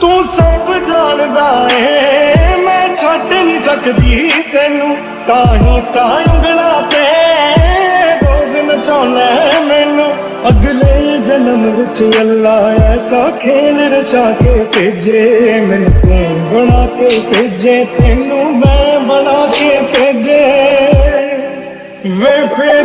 ਤੂੰ ਸਭ ਜਾਣਦਾ ਏ। ਮੈਂ ਛੱਡ ਨਹੀਂ ਸਕਦੀ ਤੈਨੂੰ। ਤਾਂ ਹੀ ਤਾਂ ਉਂਗਲਾਂ ਤੇ ਰੋਜ਼ ਨਚਾਉਣਾ ਮੈਨੂੰ। ਅਗਲੇ ਜਨਮ ਵਿੱਚ ਅੱਲਾ ਐਸਾ ਖੇਲ ਰਚਾ ਕੇ ਭੇਜੇ। ਮੈਨੂੰ ਤੂੰ ਬਣਾ ਕੇ ਭੇਜੇ। ਤੈਨੂੰ ਮੈਂ ਬਣਾ ਕੇ ਭੇਜੇ। ਵੇ ਫਿਰ